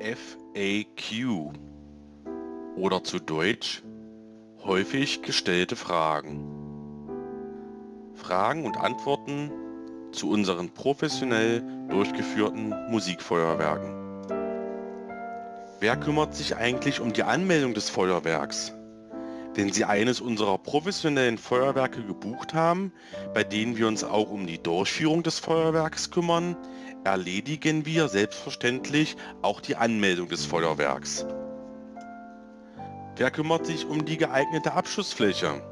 FAQ oder zu Deutsch häufig gestellte Fragen. Fragen und Antworten zu unseren professionell durchgeführten Musikfeuerwerken. Wer kümmert sich eigentlich um die Anmeldung des Feuerwerks? Wenn Sie eines unserer professionellen Feuerwerke gebucht haben, bei denen wir uns auch um die Durchführung des Feuerwerks kümmern, erledigen wir selbstverständlich auch die Anmeldung des Feuerwerks. Wer kümmert sich um die geeignete Abschussfläche?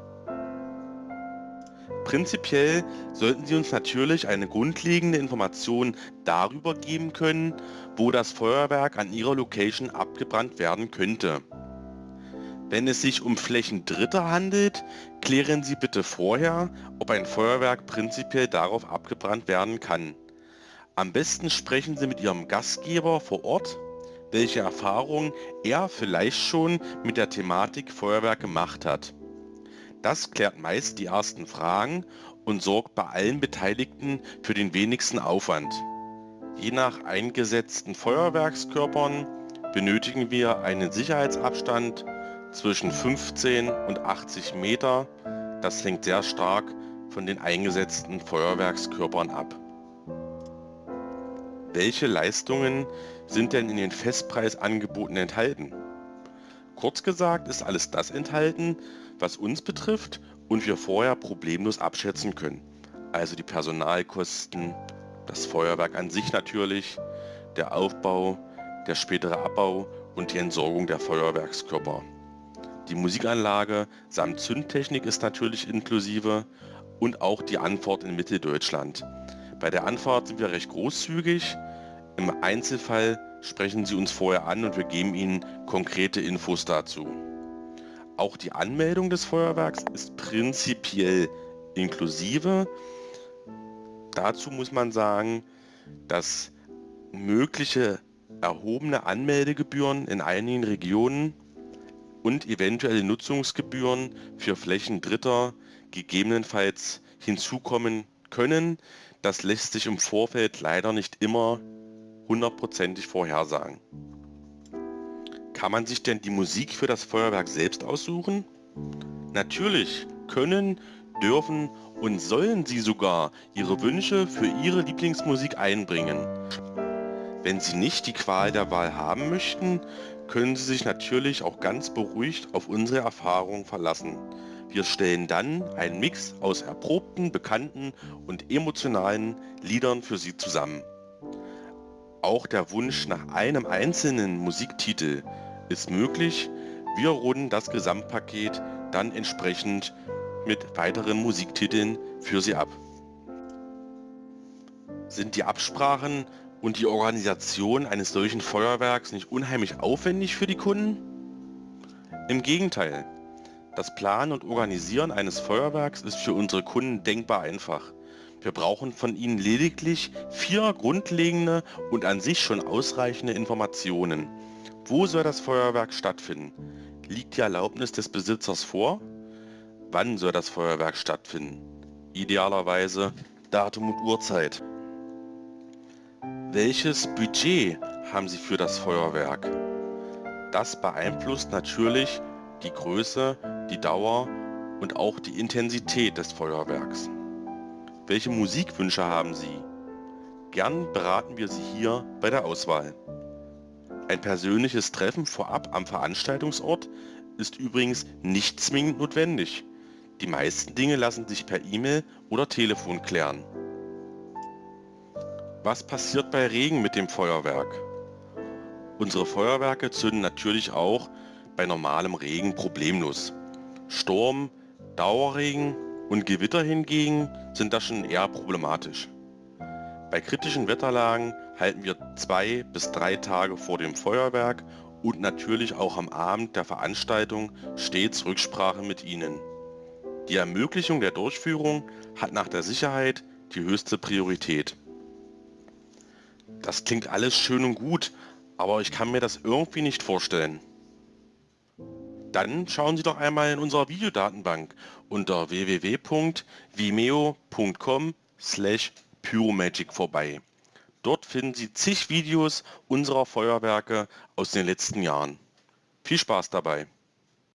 Prinzipiell sollten Sie uns natürlich eine grundlegende Information darüber geben können, wo das Feuerwerk an Ihrer Location abgebrannt werden könnte. Wenn es sich um Flächen Dritter handelt, klären Sie bitte vorher, ob ein Feuerwerk prinzipiell darauf abgebrannt werden kann. Am besten sprechen Sie mit Ihrem Gastgeber vor Ort, welche Erfahrungen er vielleicht schon mit der Thematik Feuerwerk gemacht hat. Das klärt meist die ersten Fragen und sorgt bei allen Beteiligten für den wenigsten Aufwand. Je nach eingesetzten Feuerwerkskörpern benötigen wir einen Sicherheitsabstand zwischen 15 und 80 Meter. Das hängt sehr stark von den eingesetzten Feuerwerkskörpern ab. Welche Leistungen sind denn in den Festpreisangeboten enthalten? Kurz gesagt ist alles das enthalten, was uns betrifft und wir vorher problemlos abschätzen können. Also die Personalkosten, das Feuerwerk an sich natürlich, der Aufbau, der spätere Abbau und die Entsorgung der Feuerwerkskörper. Die Musikanlage samt Zündtechnik ist natürlich inklusive und auch die Anfahrt in Mitteldeutschland. Bei der Anfahrt sind wir recht großzügig. Im Einzelfall sprechen Sie uns vorher an und wir geben Ihnen konkrete Infos dazu. Auch die Anmeldung des Feuerwerks ist prinzipiell inklusive. Dazu muss man sagen, dass mögliche erhobene Anmeldegebühren in einigen Regionen und eventuelle Nutzungsgebühren für Flächen Dritter gegebenenfalls hinzukommen können. Das lässt sich im Vorfeld leider nicht immer hundertprozentig vorhersagen. Kann man sich denn die Musik für das Feuerwerk selbst aussuchen? Natürlich können, dürfen und sollen Sie sogar Ihre Wünsche für Ihre Lieblingsmusik einbringen. Wenn Sie nicht die Qual der Wahl haben möchten, können Sie sich natürlich auch ganz beruhigt auf unsere Erfahrung verlassen. Wir stellen dann einen Mix aus erprobten, bekannten und emotionalen Liedern für Sie zusammen. Auch der Wunsch nach einem einzelnen Musiktitel ist möglich. Wir runden das Gesamtpaket dann entsprechend mit weiteren Musiktiteln für Sie ab. Sind die Absprachen und die Organisation eines solchen Feuerwerks nicht unheimlich aufwendig für die Kunden? Im Gegenteil, das Planen und Organisieren eines Feuerwerks ist für unsere Kunden denkbar einfach. Wir brauchen von ihnen lediglich vier grundlegende und an sich schon ausreichende Informationen. Wo soll das Feuerwerk stattfinden? Liegt die Erlaubnis des Besitzers vor? Wann soll das Feuerwerk stattfinden? Idealerweise Datum und Uhrzeit. Welches Budget haben Sie für das Feuerwerk? Das beeinflusst natürlich die Größe, die Dauer und auch die Intensität des Feuerwerks. Welche Musikwünsche haben Sie? Gern beraten wir Sie hier bei der Auswahl. Ein persönliches Treffen vorab am Veranstaltungsort ist übrigens nicht zwingend notwendig. Die meisten Dinge lassen sich per E-Mail oder Telefon klären. Was passiert bei Regen mit dem Feuerwerk? Unsere Feuerwerke zünden natürlich auch bei normalem Regen problemlos. Sturm, Dauerregen und Gewitter hingegen sind da schon eher problematisch. Bei kritischen Wetterlagen halten wir zwei bis drei Tage vor dem Feuerwerk und natürlich auch am Abend der Veranstaltung stets Rücksprache mit Ihnen. Die Ermöglichung der Durchführung hat nach der Sicherheit die höchste Priorität. Das klingt alles schön und gut, aber ich kann mir das irgendwie nicht vorstellen. Dann schauen Sie doch einmal in unserer Videodatenbank unter www.vimeo.com slash pyromagic vorbei. Dort finden Sie zig Videos unserer Feuerwerke aus den letzten Jahren. Viel Spaß dabei!